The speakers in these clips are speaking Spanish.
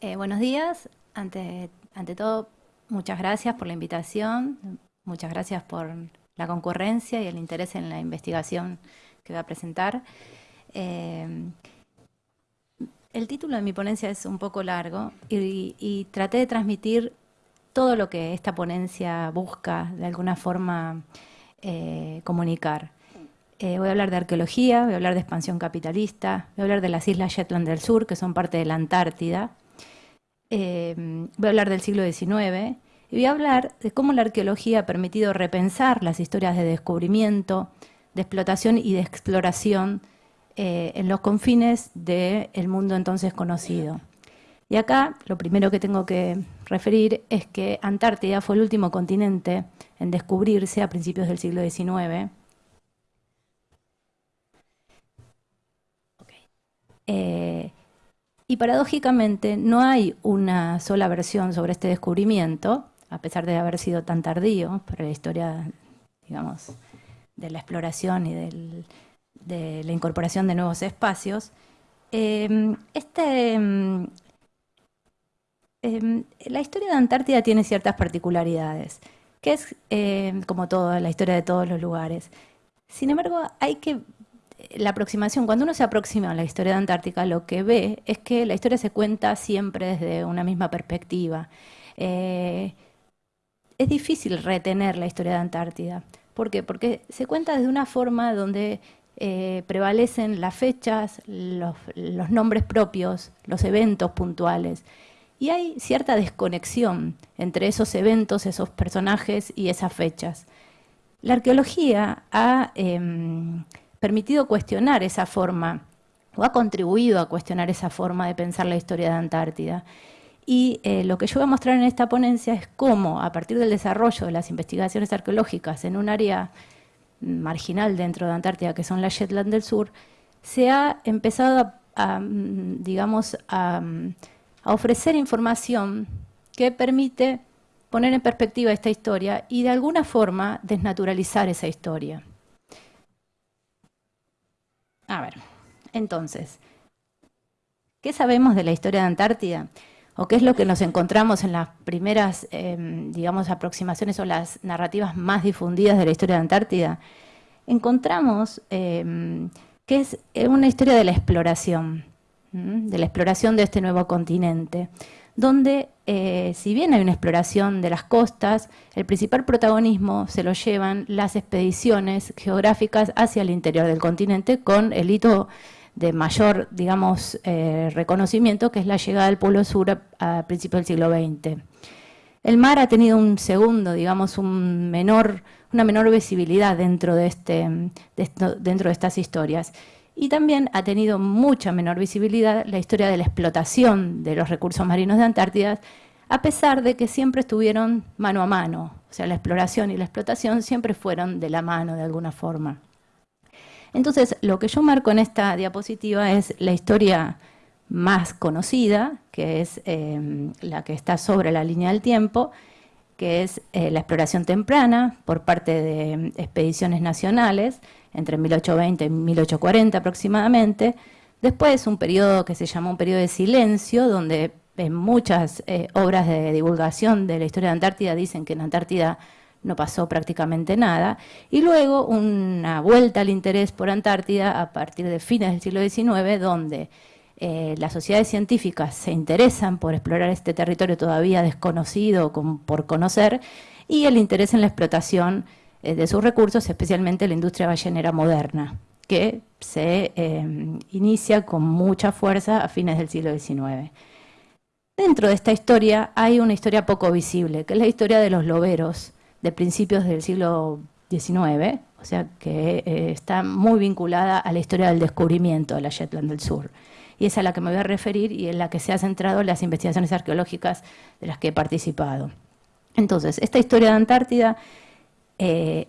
Eh, buenos días. Ante, todo, muchas gracias por la invitación, muchas gracias por la concurrencia y el interés en la investigación que voy a presentar. Eh, el título de mi ponencia es un poco largo y, traté de transmitir todo lo que esta ponencia busca de alguna forma eh, comunicar. Voy a hablar de arqueología, voy a hablar de expansión capitalista, voy a hablar de las islas Shetland del Sur, que son parte de la Antártida, eh, voy a hablar del siglo XIX y voy a hablar de cómo la arqueología ha permitido repensar las historias de descubrimiento, de explotación y de exploración eh, en los confines del mundo entonces conocido. Y acá lo primero que tengo que referir es que Antártida fue el último continente en descubrirse a principios del siglo XIX y paradójicamente no hay una sola versión sobre este descubrimiento, a pesar de haber sido tan tardío para la historia, digamos, de la exploración y de la incorporación de nuevos espacios. Em, la historia de Antártida tiene ciertas particularidades, que es como toda la historia de todos los lugares. Sin embargo, hay que la aproximación, cuando uno se aproxima a la historia de Antártica, lo que ve es que la historia se cuenta siempre desde una misma perspectiva. Eh, es difícil retener la historia de Antártida. ¿Por qué? Porque se cuenta desde una forma donde eh, prevalecen las fechas, los, nombres propios, los eventos puntuales. Y hay cierta desconexión entre esos eventos, esos personajes y esas fechas. La arqueología ha em, permitido cuestionar esa forma, o ha contribuido a cuestionar esa forma de pensar la historia de Antártida. Y eh, lo que yo voy a mostrar en esta ponencia es cómo, a partir del desarrollo de las investigaciones arqueológicas en un área marginal dentro de Antártida, que son las Shetland del Sur, se ha empezado a, digamos, a, a ofrecer información que permite poner en perspectiva esta historia y de alguna forma desnaturalizar esa historia. A ver, entonces, ¿qué sabemos de la historia de Antártida? ¿O qué es lo que nos encontramos en las primeras, em, digamos, aproximaciones o las narrativas más difundidas de la historia de Antártida? Encontramos em, que es una historia de la exploración, de la exploración de este nuevo continente, donde eh, si bien hay una exploración de las costas, el principal protagonismo se lo llevan las expediciones geográficas hacia el interior del continente con el hito de mayor, digamos, eh, reconocimiento, que es la llegada del Polo Sur a, principios del siglo XX. El mar ha tenido un segundo, digamos, un menor, una menor visibilidad dentro de, este, dentro de estas historias. Y también ha tenido mucha menor visibilidad la historia de la explotación de los recursos marinos de Antártida, a pesar de que siempre estuvieron mano a mano. O sea, la exploración y la explotación siempre fueron de la mano de alguna forma. Entonces, lo que yo marco en esta diapositiva es la historia más conocida, que es eh, la que está sobre la línea del tiempo, que es eh, la exploración temprana por parte de expediciones nacionales, entre 1820 y 1840 aproximadamente. Después un periodo que se llamó un periodo de silencio, donde en muchas eh, obras de divulgación de la historia de Antártida dicen que en Antártida no pasó prácticamente nada. Y luego una vuelta al interés por Antártida a partir de fines del siglo XIX, donde eh, las sociedades científicas se interesan por explorar este territorio todavía desconocido por conocer, y el interés en la explotación de sus recursos, especialmente la industria ballenera moderna, que se eh, inicia con mucha fuerza a fines del siglo XIX. Dentro de esta historia hay una historia poco visible, que es la historia de los loberos de principios del siglo XIX, o sea que eh, está muy vinculada a la historia del descubrimiento de la Shetland del Sur. Y es a la que me voy a referir y en la que se han centrado las investigaciones arqueológicas de las que he participado. Entonces, esta historia de Antártida eh,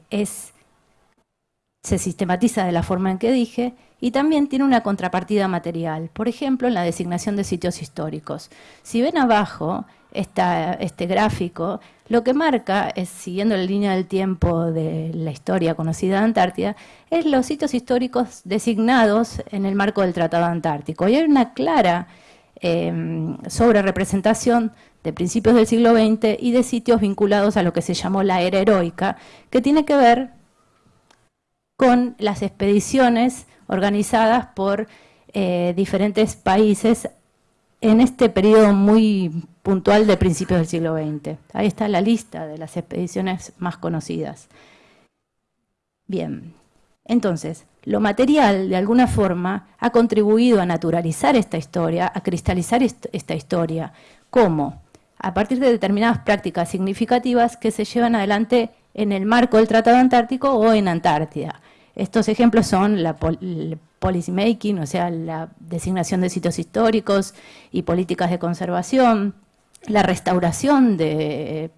se sistematiza de la forma en que dije y también tiene una contrapartida material, por ejemplo, en la designación de sitios históricos. Si ven abajo este gráfico, lo que marca, es, siguiendo la línea del tiempo de la historia conocida de Antártida, es los sitios históricos designados en el marco del Tratado Antártico. Y hay una clara eh, sobre representación de principios del siglo XX y de sitios vinculados a lo que se llamó la era heroica, que tiene que ver con las expediciones organizadas por eh, diferentes países en este periodo muy puntual de principios del siglo XX. Ahí está la lista de las expediciones más conocidas. Bien, entonces, lo material, de alguna forma, ha contribuido a naturalizar esta historia, a cristalizar esta historia. ¿Cómo? A partir de determinadas prácticas significativas que se llevan adelante en el marco del Tratado Antártico o en Antártida. Estos ejemplos son la policy making, o sea, la designación de sitios históricos y políticas de conservación, la restauración de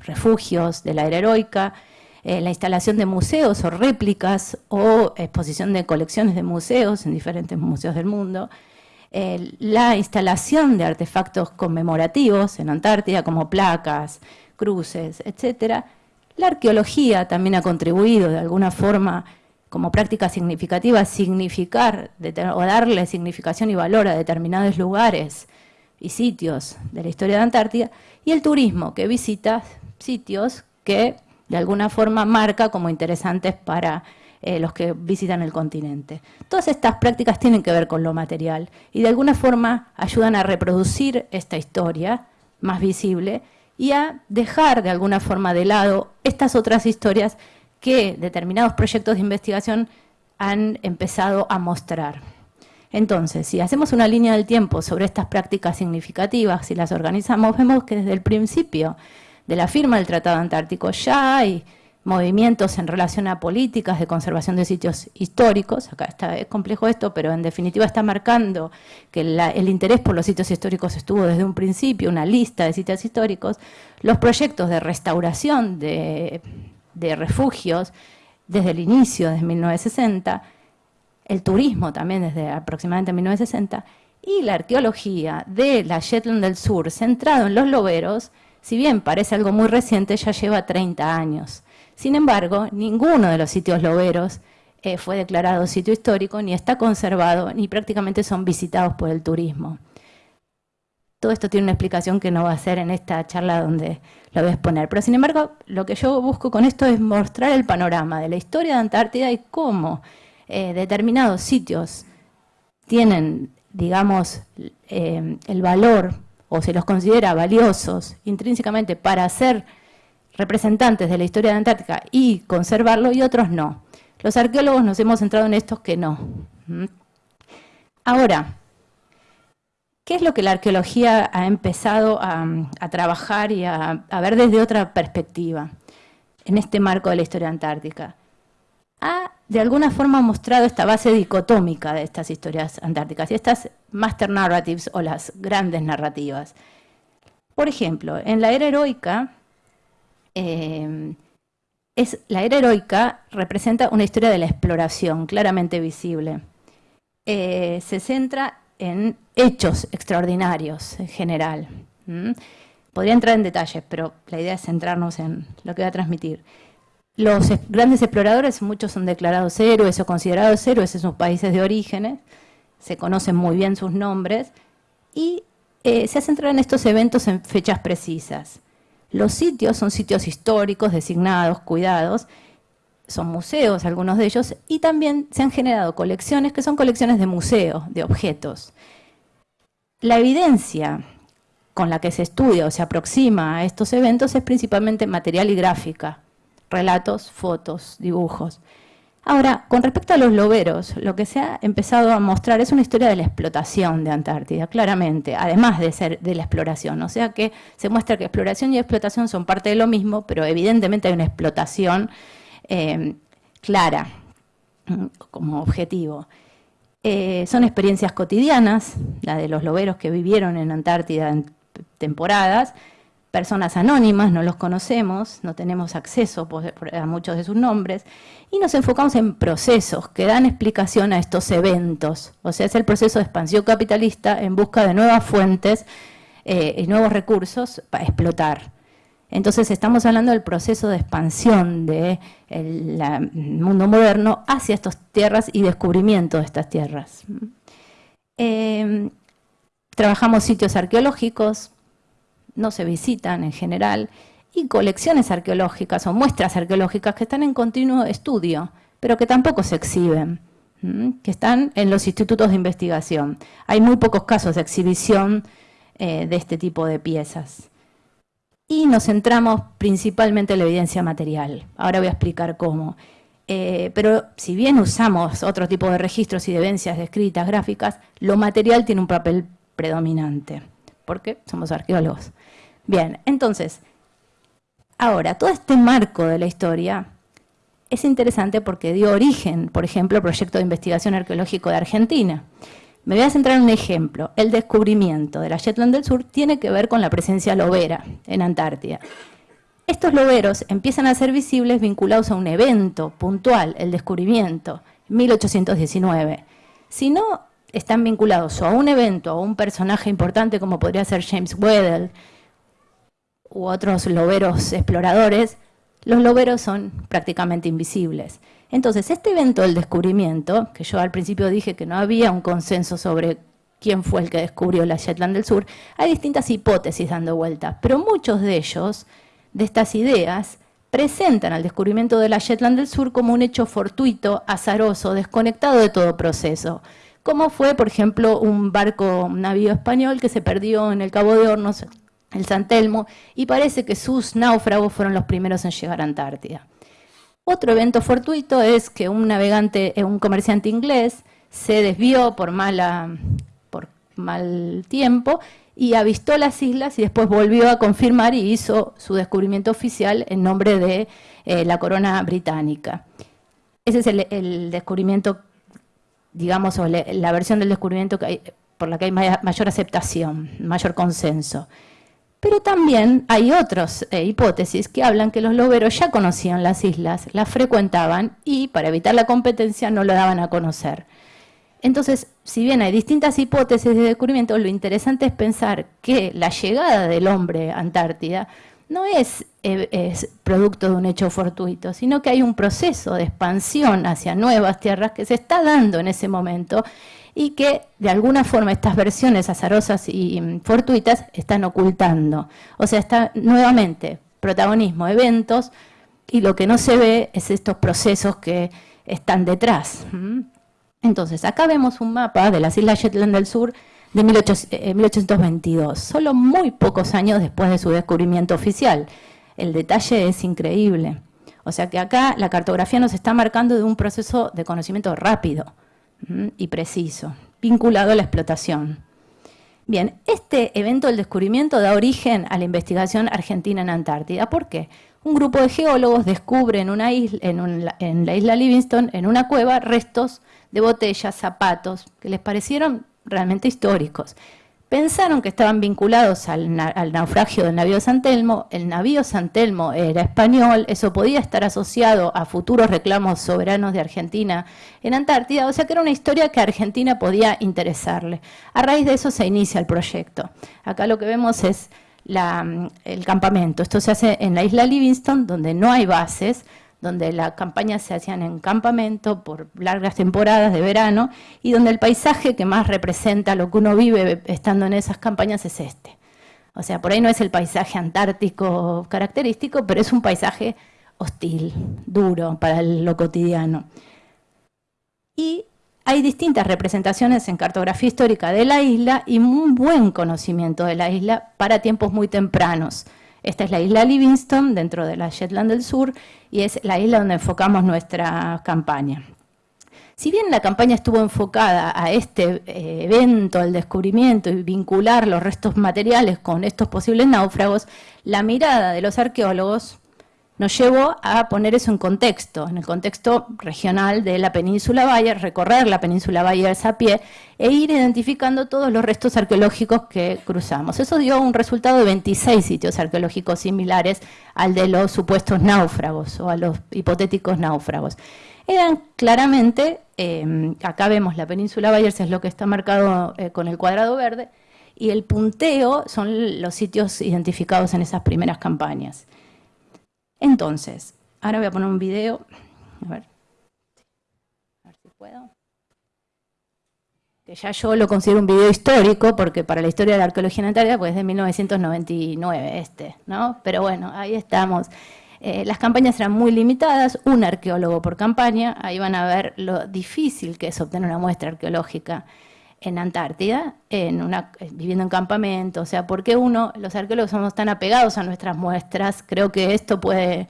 refugios de la era heroica, eh, la instalación de museos o réplicas o exposición de colecciones de museos en diferentes museos del mundo, eh, la instalación de artefactos conmemorativos en Antártida como placas, cruces, etc. La arqueología también ha contribuido de alguna forma como práctica significativa significar o darle significación y valor a determinados lugares y sitios de la historia de Antártida, y el turismo, que visita sitios que de alguna forma marca como interesantes para eh, los que visitan el continente. Todas estas prácticas tienen que ver con lo material y de alguna forma ayudan a reproducir esta historia más visible y a dejar de alguna forma de lado estas otras historias que determinados proyectos de investigación han empezado a mostrar. Entonces, si hacemos una línea del tiempo sobre estas prácticas significativas, si las organizamos, vemos que desde el principio de la firma del Tratado Antártico ya hay movimientos en relación a políticas de conservación de sitios históricos, acá está, es complejo esto, pero en definitiva está marcando que el interés por los sitios históricos estuvo desde un principio, una lista de sitios históricos, los proyectos de restauración de refugios desde el inicio, desde 1960, el turismo también desde aproximadamente 1960, y la arqueología de la Shetland del Sur, centrado en los loberos, si bien parece algo muy reciente, ya lleva 30 años. Sin embargo, ninguno de los sitios loberos eh, fue declarado sitio histórico, ni está conservado, ni prácticamente son visitados por el turismo. Todo esto tiene una explicación que no va a ser en esta charla donde lo voy a exponer. Pero sin embargo, lo que yo busco con esto es mostrar el panorama de la historia de Antártida y cómo eh, determinados sitios tienen, digamos, eh, el valor o se los considera valiosos intrínsecamente para ser representantes de la historia de Antártica y conservarlo y otros no. Los arqueólogos nos hemos centrado en estos que no. Ahora, ¿Qué es lo que la arqueología ha empezado a, trabajar y a, ver desde otra perspectiva en este marco de la historia antártica? Ha de alguna forma mostrado esta base dicotómica de estas historias antárticas y estas master narratives o las grandes narrativas. Por ejemplo, en la era heroica, eh, es, la era heroica representa una historia de la exploración claramente visible. Eh, se centra en hechos extraordinarios en general. Podría entrar en detalles, pero la idea es centrarnos en lo que voy a transmitir. Los grandes exploradores, muchos son declarados héroes o considerados héroes en sus países de origen, se conocen muy bien sus nombres, y eh, se centran en estos eventos en fechas precisas. Los sitios son sitios históricos, designados, cuidados, son museos, algunos de ellos, y también se han generado colecciones que son colecciones de museo, de objetos. La evidencia con la que se estudia o se aproxima a estos eventos es principalmente material y gráfica, relatos, fotos, dibujos. Ahora, con respecto a los loberos, lo que se ha empezado a mostrar es una historia de la explotación de Antártida, claramente, además de ser de la exploración. O sea que se muestra que exploración y explotación son parte de lo mismo, pero evidentemente hay una explotación eh, clara como objetivo. Eh, son experiencias cotidianas, la de los loberos que vivieron en Antártida en temporadas, personas anónimas, no los conocemos, no tenemos acceso a muchos de sus nombres, y nos enfocamos en procesos que dan explicación a estos eventos. O sea, es el proceso de expansión capitalista en busca de nuevas fuentes eh, y nuevos recursos para explotar. Entonces estamos hablando del proceso de expansión del mundo moderno hacia estas tierras y descubrimiento de estas tierras. Em, trabajamos sitios arqueológicos, no se visitan en general, y colecciones arqueológicas o muestras arqueológicas que están en continuo estudio, pero que tampoco se exhiben, que están en los institutos de investigación. Hay muy pocos casos de exhibición eh, de este tipo de piezas. Y nos centramos principalmente en la evidencia material. Ahora voy a explicar cómo. Eh, pero si bien usamos otro tipo de registros y de evidencias escritas, gráficas, lo material tiene un papel predominante, porque somos arqueólogos. Bien, entonces, ahora, todo este marco de la historia es interesante porque dio origen, por ejemplo, al proyecto de investigación arqueológico de Argentina. Me voy a centrar en un ejemplo. El descubrimiento de la Shetland del Sur tiene que ver con la presencia lobera en Antártida. Estos loberos empiezan a ser visibles vinculados a un evento puntual, el descubrimiento, 1819. Si no están vinculados a un evento o a un personaje importante como podría ser James Weddell u otros loberos exploradores, los loberos son prácticamente invisibles. Entonces, este evento del descubrimiento, que yo al principio dije que no había un consenso sobre quién fue el que descubrió la Shetland del Sur, hay distintas hipótesis dando vueltas, pero muchos de ellos de estas ideas presentan al descubrimiento de la Shetland del Sur como un hecho fortuito, azaroso, desconectado de todo proceso. Como fue, por ejemplo, un barco, un navío español que se perdió en el Cabo de Hornos, el San Telmo, y parece que sus náufragos fueron los primeros en llegar a Antártida. Otro evento fortuito es que un navegante, eh, un comerciante inglés, se desvió por, mala, por mal tiempo y avistó las islas y después volvió a confirmar y hizo su descubrimiento oficial en nombre de eh, la corona británica. Ese es el, descubrimiento, digamos, o la versión del descubrimiento por la que hay mayor aceptación, mayor consenso. Pero también hay otras eh, hipótesis que hablan que los loberos ya conocían las islas, las frecuentaban y para evitar la competencia no lo daban a conocer. Entonces, si bien hay distintas hipótesis de descubrimiento, lo interesante es pensar que la llegada del hombre a Antártida no es, eh, es, producto de un hecho fortuito, sino que hay un proceso de expansión hacia nuevas tierras que se está dando en ese momento y que de alguna forma estas versiones azarosas y fortuitas están ocultando. O sea, está nuevamente protagonismo, eventos, y lo que no se ve es estos procesos que están detrás. Entonces, acá vemos un mapa de las Islas Shetland del Sur de 1822, eh, solo muy pocos años después de su descubrimiento oficial. El detalle es increíble. O sea que acá la cartografía nos está marcando de un proceso de conocimiento rápido y preciso, vinculado a la explotación. Bien, este evento del descubrimiento da origen a la investigación argentina en Antártida. ¿Por qué? Un grupo de geólogos descubre en, una isla, en la isla Livingston, en una cueva, restos de botellas, zapatos, que les parecieron realmente históricos. Pensaron que estaban vinculados al, naufragio del navío San Telmo, el navío San Telmo era español, eso podía estar asociado a futuros reclamos soberanos de Argentina en Antártida, o sea que era una historia que a Argentina podía interesarle. A raíz de eso se inicia el proyecto. Acá lo que vemos es el campamento. Esto se hace en la isla Livingston, donde no hay bases, donde las campañas se hacían en campamento por largas temporadas de verano y donde el paisaje que más representa lo que uno vive estando en esas campañas es este. O sea, por ahí no es el paisaje antártico característico, pero es un paisaje hostil, duro para lo cotidiano. Y hay distintas representaciones en cartografía histórica de la isla y un buen conocimiento de la isla para tiempos muy tempranos. Esta es la isla Livingston, dentro de la Shetland del Sur, y es la isla donde enfocamos nuestra campaña. Si bien la campaña estuvo enfocada a este eh, evento, el descubrimiento y vincular los restos materiales con estos posibles náufragos, la mirada de los arqueólogos nos llevó a poner eso en contexto, en el contexto regional de la península Bayer, recorrer la península Bayer a pie e ir identificando todos los restos arqueológicos que cruzamos. Eso dio un resultado de 26 sitios arqueológicos similares al de los supuestos náufragos o a los hipotéticos náufragos. Eran claramente, eh, acá vemos la península Bayer, es lo que está marcado eh, con el cuadrado verde, y el punteo son los sitios identificados en esas primeras campañas. Entonces, ahora voy a poner un video. A ver. A ver si puedo. que ya yo lo considero un video histórico, porque para la historia de la arqueología en Antártida, pues es de 1999 este, ¿no? Pero bueno, ahí estamos. Eh, las campañas eran muy limitadas, un arqueólogo por campaña, ahí van a ver lo difícil que es obtener una muestra arqueológica en Antártida, en una, eh, viviendo en campamento, o sea, ¿por qué uno, los arqueólogos somos tan apegados a nuestras muestras? Creo que esto puede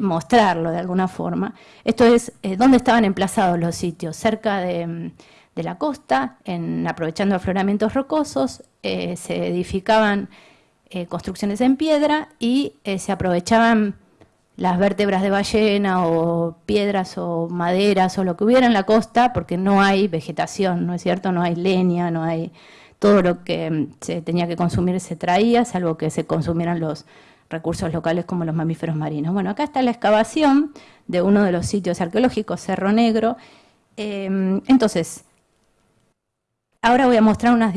mostrarlo de alguna forma. Esto es eh, dónde estaban emplazados los sitios, cerca de, la costa, en, aprovechando afloramientos rocosos, se edificaban construcciones en piedra y se aprovechaban las vértebras de ballena o piedras o maderas o lo que hubiera en la costa, porque no hay vegetación, ¿no es cierto? No hay leña, no hay... Todo lo que mm, se tenía que consumir se traía, salvo que se consumieran los recursos locales como los mamíferos marinos. Bueno, acá está la excavación de uno de los sitios arqueológicos, Cerro Negro. Em, entonces, ahora voy a mostrar unas,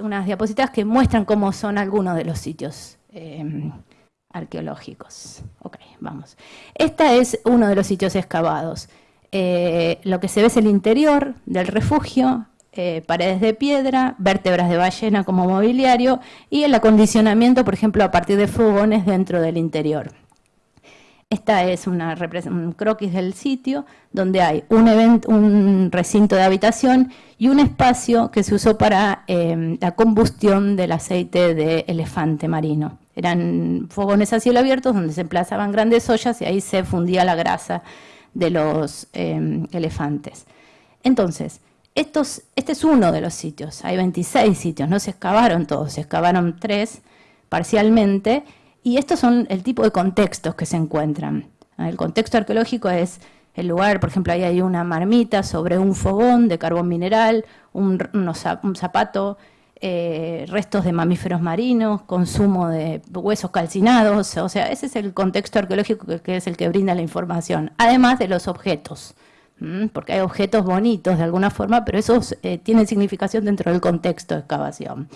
unas diapositivas que muestran cómo son algunos de los sitios em, arqueológicos. Ok, vamos. Este es uno de los sitios excavados. Eh, lo que se ve es el interior del refugio, eh, paredes de piedra, vértebras de ballena como mobiliario y el acondicionamiento, por ejemplo, a partir de fogones dentro del interior. Esta es una, un croquis del sitio donde hay un, recinto de habitación y un espacio que se usó para eh, la combustión del aceite de elefante marino. Eran fogones a cielo abierto donde se emplazaban grandes ollas y ahí se fundía la grasa de los em, elefantes. Entonces, este es uno de los sitios, hay 26 sitios, no se excavaron todos, se excavaron tres parcialmente, y estos son el tipo de contextos que se encuentran. El contexto arqueológico es el lugar, por ejemplo, ahí hay una marmita sobre un fogón de carbón mineral, un zapato eh, restos de mamíferos marinos, consumo de huesos calcinados, o sea, ese es el contexto arqueológico que, es el que brinda la información, además de los objetos, porque hay objetos bonitos de alguna forma, pero esos eh, tienen significación dentro del contexto de excavación.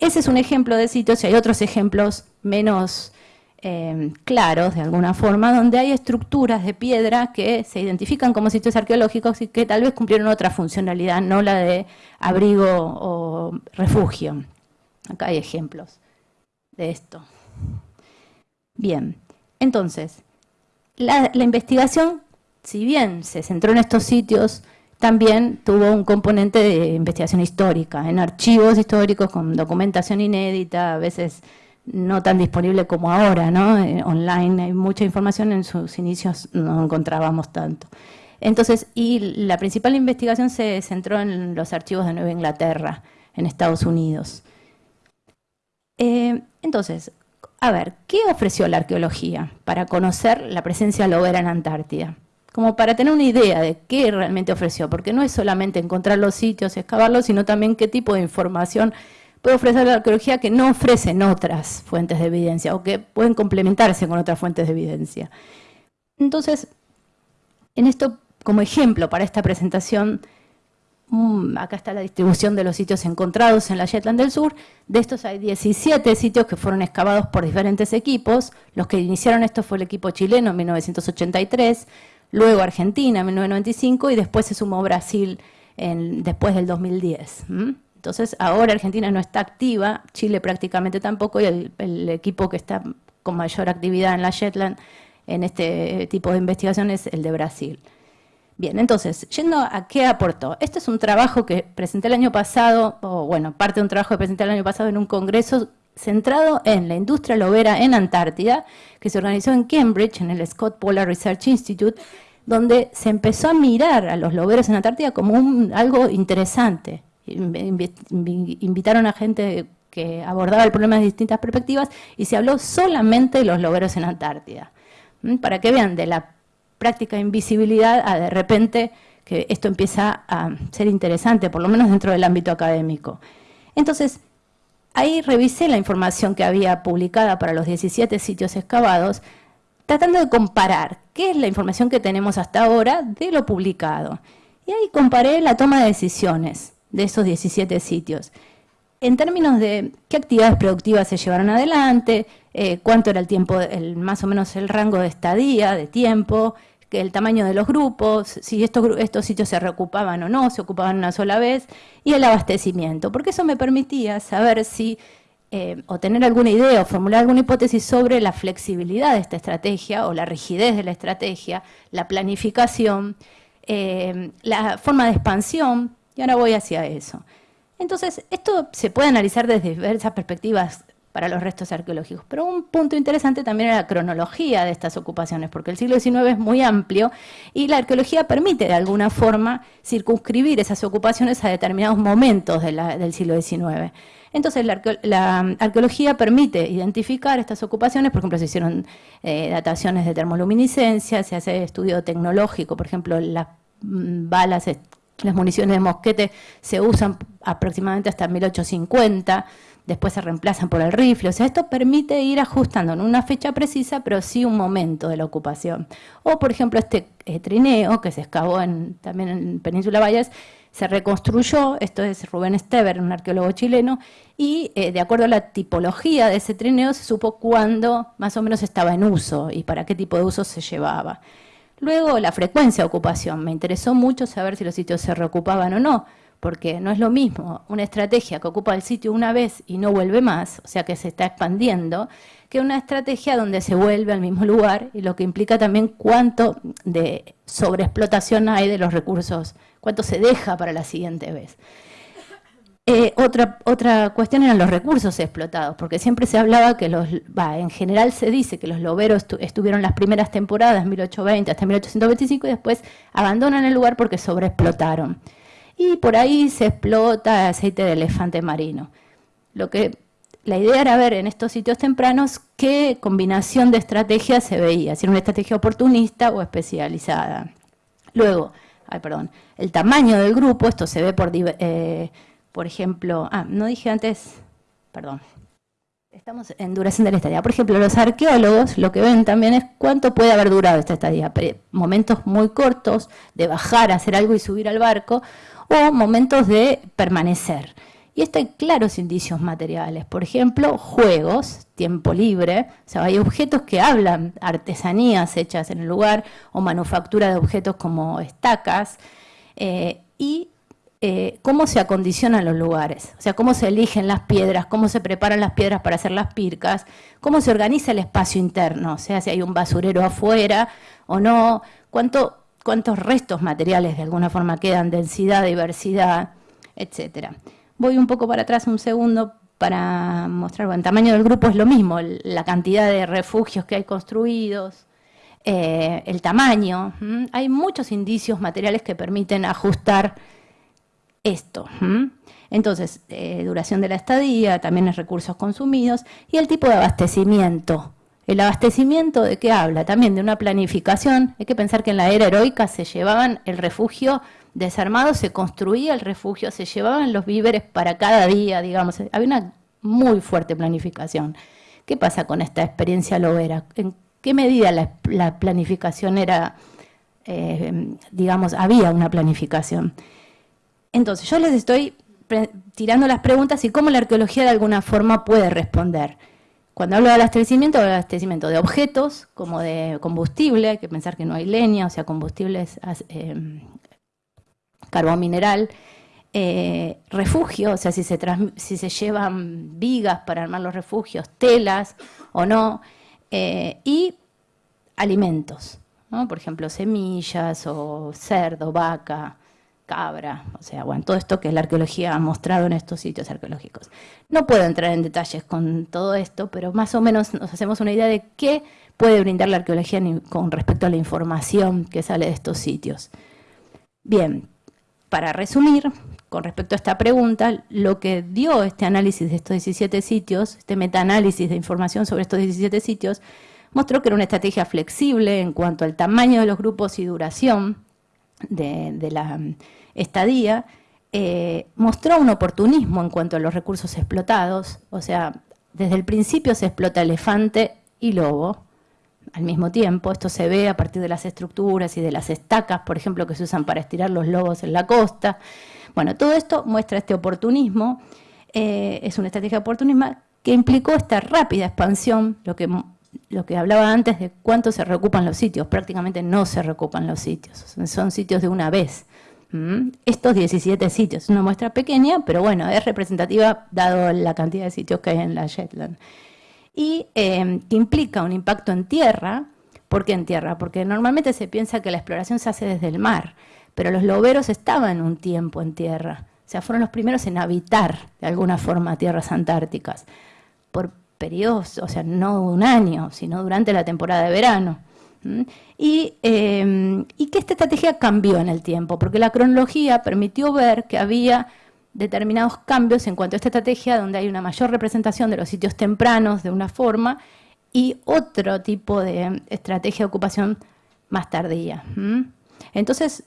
Ese es un ejemplo de sitios y hay otros ejemplos menos Em, claros, de alguna forma, donde hay estructuras de piedra que se identifican como sitios arqueológicos y que tal vez cumplieron otra funcionalidad, no la de abrigo o refugio. Acá hay ejemplos de esto. Bien, entonces, la investigación, si bien se centró en estos sitios, también tuvo un componente de investigación histórica, en archivos históricos con documentación inédita, a veces no tan disponible como ahora, ¿no? Eh, online hay mucha información, en sus inicios no encontrábamos tanto. Entonces, y la principal investigación se centró en los archivos de Nueva Inglaterra, en Estados Unidos. Eh, entonces, a ver, ¿qué ofreció la arqueología para conocer la presencia lobera en Antártida? Como para tener una idea de qué realmente ofreció, porque no es solamente encontrar los sitios, excavarlos, sino también qué tipo de información puede ofrecer la arqueología que no ofrecen otras fuentes de evidencia o que pueden complementarse con otras fuentes de evidencia. Entonces, en esto, como ejemplo para esta presentación, mm, acá está la distribución de los sitios encontrados en la Shetland del Sur. De estos hay 17 sitios que fueron excavados por diferentes equipos. Los que iniciaron esto fue el equipo chileno en 1983, luego Argentina en 1995 y después se sumó Brasil después del 2010. Entonces, ahora Argentina no está activa, Chile prácticamente tampoco, y el, equipo que está con mayor actividad en la Shetland en este tipo de investigación es el de Brasil. Bien, entonces, yendo a qué aportó. Este es un trabajo que presenté el año pasado, o bueno, parte de un trabajo que presenté el año pasado en un congreso centrado en la industria lobera en Antártida, que se organizó en Cambridge, en el Scott Polar Research Institute, donde se empezó a mirar a los loberos en Antártida como algo interesante, invitaron a gente que abordaba el problema de distintas perspectivas y se habló solamente de los loberos en Antártida. Para que vean de la práctica invisibilidad a de repente que esto empieza a ser interesante, por lo menos dentro del ámbito académico. Entonces, ahí revisé la información que había publicada para los 17 sitios excavados, tratando de comparar qué es la información que tenemos hasta ahora de lo publicado. Y ahí comparé la toma de decisiones de esos 17 sitios. En términos de qué actividades productivas se llevaron adelante, eh, cuánto era el tiempo, el, más o menos el rango de estadía, de tiempo, el tamaño de los grupos, si estos, estos sitios se reocupaban o no, se ocupaban una sola vez, y el abastecimiento, porque eso me permitía saber si, eh, o tener alguna idea o formular alguna hipótesis sobre la flexibilidad de esta estrategia o la rigidez de la estrategia, la planificación, eh, la forma de expansión, y ahora voy hacia eso. Entonces, esto se puede analizar desde diversas perspectivas para los restos arqueológicos. Pero un punto interesante también es la cronología de estas ocupaciones, porque el siglo XIX es muy amplio y la arqueología permite de alguna forma circunscribir esas ocupaciones a determinados momentos del siglo XIX. Entonces, la, arqueología permite identificar estas ocupaciones, por ejemplo, se hicieron eh, dataciones de termoluminiscencia, se hace estudio tecnológico, por ejemplo, las mm, balas, las municiones de mosquete se usan aproximadamente hasta 1850, después se reemplazan por el rifle. O sea, esto permite ir ajustando en una fecha precisa, pero sí un momento de la ocupación. O, por ejemplo, este eh, trineo que se excavó también en Península Valles, se reconstruyó, esto es Rubén Esteber, un arqueólogo chileno, y eh, de acuerdo a la tipología de ese trineo se supo cuándo más o menos estaba en uso y para qué tipo de uso se llevaba. Luego, la frecuencia de ocupación. Me interesó mucho saber si los sitios se reocupaban o no porque no es lo mismo una estrategia que ocupa el sitio una vez y no vuelve más, o sea que se está expandiendo, que una estrategia donde se vuelve al mismo lugar y lo que implica también cuánto de sobreexplotación hay de los recursos, cuánto se deja para la siguiente vez. Eh, otra, otra cuestión eran los recursos explotados, porque siempre se hablaba que los, en general se dice que los loberos estuvieron las primeras temporadas, 1820 hasta 1825, y después abandonan el lugar porque sobreexplotaron y por ahí se explota aceite de elefante marino. Lo que la idea era ver en estos sitios tempranos qué combinación de estrategias se veía, si era una estrategia oportunista o especializada. Luego, ay, perdón, el tamaño del grupo, esto se ve por, eh, por ejemplo, ah, no dije antes, perdón, estamos en duración de la estadía. Por ejemplo, los arqueólogos lo que ven también es cuánto puede haber durado esta estadía, momentos muy cortos de bajar, hacer algo y subir al barco, o momentos de permanecer. Y esto hay claros indicios materiales, por ejemplo, juegos, tiempo libre, o sea, hay objetos que hablan, artesanías hechas en el lugar, o manufactura de objetos como estacas, eh, y eh, cómo se acondicionan los lugares, o sea, cómo se eligen las piedras, cómo se preparan las piedras para hacer las pircas, cómo se organiza el espacio interno, o sea, si hay un basurero afuera o no, cuánto cuántos restos materiales de alguna forma quedan, densidad, diversidad, etcétera. Voy un poco para atrás un segundo para mostrar, bueno, el tamaño del grupo es lo mismo, la cantidad de refugios que hay construidos, eh, el tamaño. Hay muchos indicios materiales que permiten ajustar esto. Entonces, eh, duración de la estadía, también los recursos consumidos y el tipo de abastecimiento el abastecimiento de qué habla? También de una planificación. Hay que pensar que en la era heroica se llevaban el refugio desarmado, se construía el refugio, se llevaban los víveres para cada día, digamos. Había una muy fuerte planificación. ¿Qué pasa con esta experiencia lobera? ¿En qué medida la, planificación era, eh, digamos, había una planificación? Entonces, yo les estoy tirando las preguntas y cómo la arqueología de alguna forma puede responder. Cuando hablo de abastecimiento, hablo de abastecimiento de objetos, como de combustible, hay que pensar que no hay leña, o sea, combustibles, eh, carbón mineral, eh, refugio, o sea, si se, si se llevan vigas para armar los refugios, telas o no, eh, y alimentos, por ejemplo, semillas o cerdo, vaca, cabra, o sea, bueno, todo esto que la arqueología ha mostrado en estos sitios arqueológicos. No puedo entrar en detalles con todo esto, pero más o menos nos hacemos una idea de qué puede brindar la arqueología con respecto a la información que sale de estos sitios. Bien, para resumir, con respecto a esta pregunta, lo que dio este análisis de estos 17 sitios, este metaanálisis de información sobre estos 17 sitios, mostró que era una estrategia flexible en cuanto al tamaño de los grupos y duración, de, la mm, estadía, eh, mostró un oportunismo en cuanto a los recursos explotados, o sea, desde el principio se explota elefante y lobo al mismo tiempo, esto se ve a partir de las estructuras y de las estacas, por ejemplo, que se usan para estirar los lobos en la costa. Bueno, todo esto muestra este oportunismo, eh, es una estrategia oportunismo que implicó esta rápida expansión, lo que lo que hablaba antes de cuánto se reocupan los sitios, prácticamente no se reocupan los sitios, son sitios de una vez. Estos 17 sitios, una muestra pequeña, pero bueno, es representativa dado la cantidad de sitios que hay en la Shetland. Y em, que implica un impacto en tierra, ¿por qué en tierra? Porque normalmente se piensa que la exploración se hace desde el mar, pero los loberos estaban un tiempo en tierra, o sea, fueron los primeros en habitar de alguna forma tierras antárticas, por periodos, o sea, no un año, sino durante la temporada de verano. Em, y, que esta estrategia cambió en el tiempo, porque la cronología permitió ver que había determinados cambios en cuanto a esta estrategia, donde hay una mayor representación de los sitios tempranos de una forma y otro tipo de estrategia de ocupación más tardía. Entonces,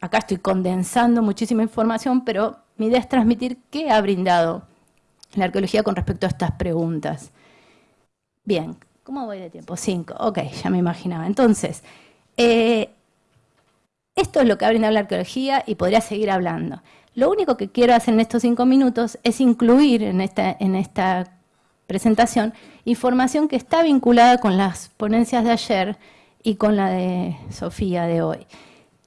acá estoy condensando muchísima información, pero mi idea es transmitir qué ha brindado la arqueología con respecto a estas preguntas. Bien, ¿Cómo voy de tiempo? Cinco. Ok, ya me imaginaba. Entonces, eh, esto es lo que ha brindado la arqueología y podría seguir hablando. Lo único que quiero hacer en estos cinco minutos es incluir en esta, en esta presentación información que está vinculada con las ponencias de ayer y con la de Sofía de hoy.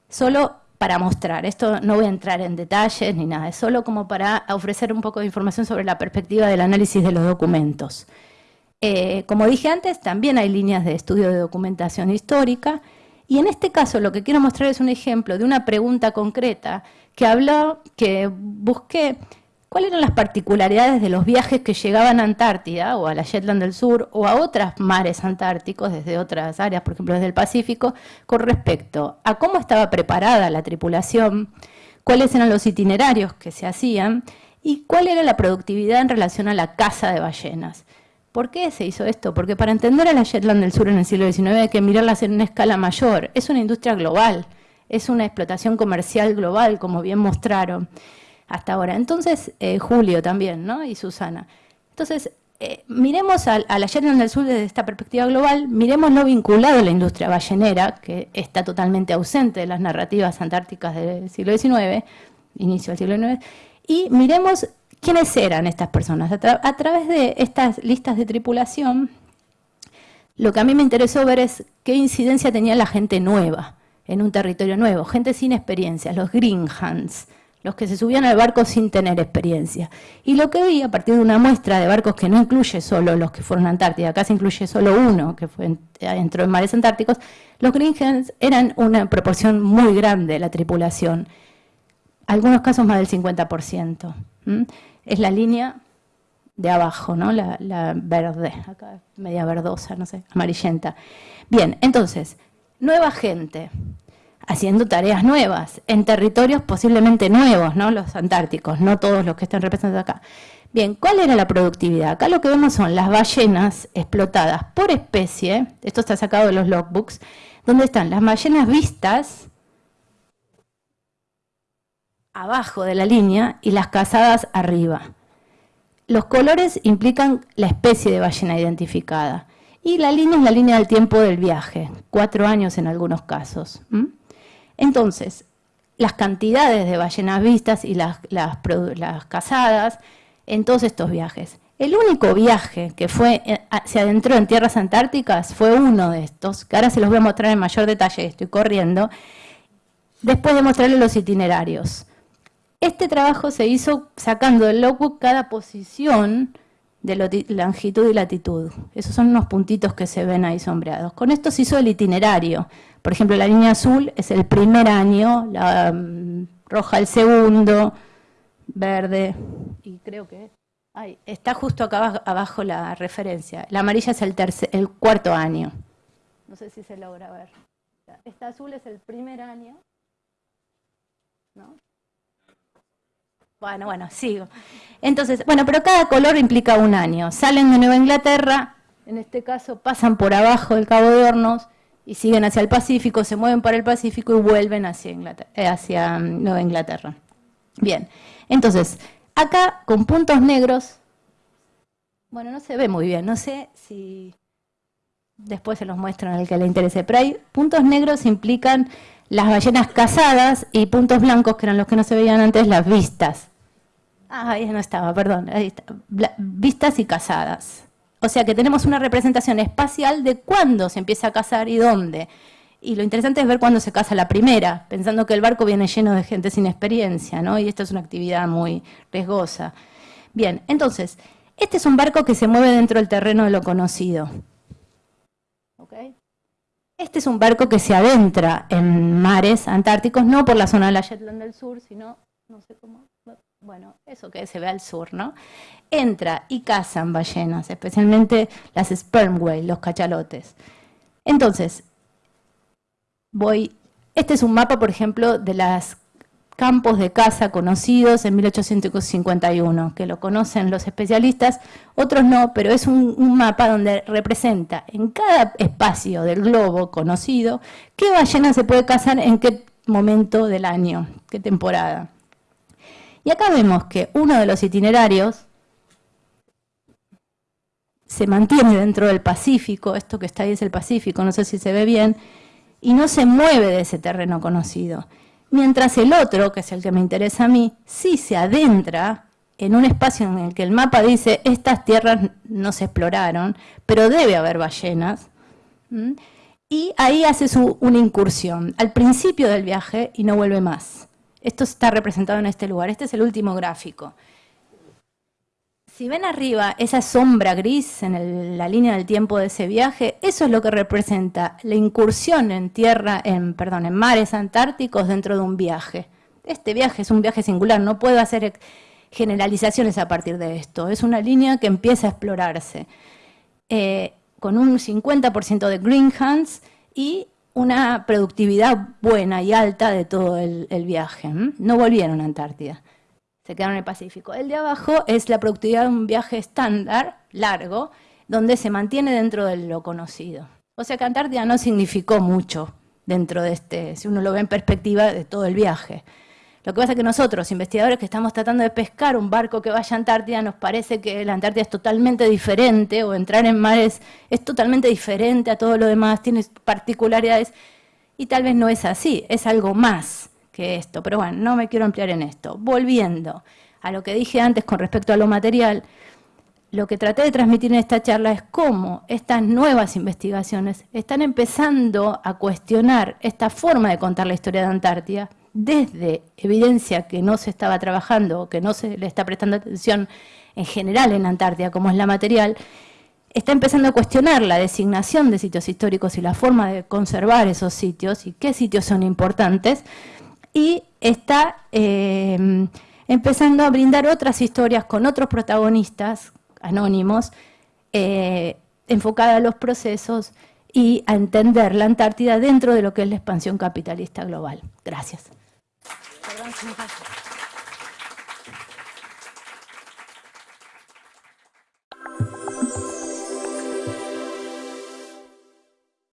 Solo para mostrar, esto no voy a entrar en detalles ni nada, es solo como para ofrecer un poco de información sobre la perspectiva del análisis de los documentos. Eh, como dije antes, también hay líneas de estudio de documentación histórica y en este caso lo que quiero mostrar es un ejemplo de una pregunta concreta que habló, que busqué cuáles eran las particularidades de los viajes que llegaban a Antártida o a la Shetland del Sur o a otros mares antárticos desde otras áreas, por ejemplo desde el Pacífico, con respecto a cómo estaba preparada la tripulación, cuáles eran los itinerarios que se hacían y cuál era la productividad en relación a la caza de ballenas. ¿Por qué se hizo esto? Porque para entender a la Shetland del Sur en el siglo XIX hay que mirarlas en una escala mayor. Es una industria global, es una explotación comercial global, como bien mostraron hasta ahora. Entonces, eh, Julio también, ¿no? Y Susana. Entonces, eh, miremos a, la del Sur desde esta perspectiva global, miremos lo vinculado a la industria ballenera, que está totalmente ausente de las narrativas antárticas del siglo XIX, inicio del siglo XIX, y miremos ¿Quiénes eran estas personas? A, través de estas listas de tripulación, lo que a mí me interesó ver es qué incidencia tenía la gente nueva en un territorio nuevo, gente sin experiencia, los green hands, los que se subían al barco sin tener experiencia. Y lo que vi a partir de una muestra de barcos que no incluye solo los que fueron a Antártida, acá se incluye solo uno que fue, entró en mares antárticos, los green hands eran una proporción muy grande de la tripulación, algunos casos más del 50% es la línea de abajo, ¿no? La, verde, acá media verdosa, no sé, amarillenta. Bien, entonces, nueva gente, haciendo tareas nuevas, en territorios posiblemente nuevos, ¿no? Los antárticos, no todos los que están representados acá. Bien, ¿cuál era la productividad? Acá lo que vemos son las ballenas explotadas por especie, esto está sacado de los logbooks, donde están las ballenas vistas, abajo de la línea y las cazadas arriba. Los colores implican la especie de ballena identificada. Y la línea es la línea del tiempo del viaje, cuatro años en algunos casos. Entonces, las cantidades de ballenas vistas y las, cazadas en todos estos viajes. El único viaje que fue, eh, se adentró en tierras antárticas fue uno de estos, que ahora se los voy a mostrar en mayor detalle, estoy corriendo, después de mostrarles los itinerarios. Este trabajo se hizo sacando del logbook cada posición de longitud y latitud. Esos son unos puntitos que se ven ahí sombreados. Con esto se hizo el itinerario. Por ejemplo, la línea azul es el primer año, la mm, roja el segundo, verde, y creo que está justo acá abajo, la referencia. La amarilla es el, el cuarto año. No sé si se logra ver. Esta azul es el primer año. ¿no? Bueno, bueno, sigo. Entonces, bueno, pero cada color implica un año. Salen de Nueva Inglaterra, en este caso pasan por abajo del Cabo de Hornos y siguen hacia el Pacífico, se mueven para el Pacífico y vuelven hacia, eh, hacia mm, Nueva Inglaterra. Bien, entonces, acá con puntos negros, bueno, no se ve muy bien, no sé si después se los muestro en el que le interese, pero hay puntos negros implican las ballenas cazadas y puntos blancos, que eran los que no se veían antes, las vistas. Ah, ahí no estaba, perdón. Ahí está. Vistas y casadas. O sea que tenemos una representación espacial de cuándo se empieza a cazar y dónde. Y lo interesante es ver cuándo se casa la primera, pensando que el barco viene lleno de gente sin experiencia, ¿no? Y esto es una actividad muy riesgosa. Bien, entonces, este es un barco que se mueve dentro del terreno de lo conocido. Este es un barco que se adentra en mares antárticos, no por la zona de la Shetland del Sur, sino, no sé cómo, bueno, eso que se ve al sur, ¿no? Entra y cazan ballenas, especialmente las sperm whale, los cachalotes. Entonces, voy, este es un mapa, por ejemplo, de los campos de caza conocidos en 1851, que lo conocen los especialistas, otros no, pero es un, mapa donde representa en cada espacio del globo conocido qué ballena se puede cazar en qué momento del año, qué temporada. Y acá vemos que uno de los itinerarios se mantiene dentro del Pacífico, esto que está ahí es el Pacífico, no sé si se ve bien, y no se mueve de ese terreno conocido. Mientras el otro, que es el que me interesa a mí, sí se adentra en un espacio en el que el mapa dice estas tierras no se exploraron, pero debe haber ballenas, y ahí hace su, una incursión al principio del viaje y no vuelve más. Esto está representado en este lugar, este es el último gráfico. Si ven arriba esa sombra gris en la línea del tiempo de ese viaje, eso es lo que representa la incursión en tierra, en, perdón, en mares antárticos dentro de un viaje. Este viaje es un viaje singular, no puedo hacer generalizaciones a partir de esto. Es una línea que empieza a explorarse eh, con un 50% de green hands y una productividad buena y alta de todo el viaje. No volvieron a Antártida se quedaron en el Pacífico. El de abajo es la productividad de un viaje estándar, largo, donde se mantiene dentro de lo conocido. O sea que Antártida no significó mucho dentro de este, si uno lo ve en perspectiva de todo el viaje. Lo que pasa es que nosotros, investigadores que estamos tratando de pescar un barco que vaya a Antártida, nos parece que la Antártida es totalmente diferente, o entrar en mares es totalmente diferente a todo lo demás, tiene particularidades, y tal vez no es así, es algo más que esto. Pero bueno, no me quiero ampliar en esto. Volviendo a lo que dije antes con respecto a lo material, lo que traté de transmitir en esta charla es cómo estas nuevas investigaciones están empezando a cuestionar esta forma de contar la historia de Antártida desde evidencia que no se estaba trabajando o que no se le está prestando atención en general en Antártida, como es la material, está empezando a cuestionar la designación de sitios históricos y la forma de conservar esos sitios y qué sitios son importantes, y está eh, empezando a brindar otras historias con otros protagonistas anónimos, eh, enfocada a los procesos y a entender la Antártida dentro de lo que es la expansión capitalista global. Gracias. Perdón,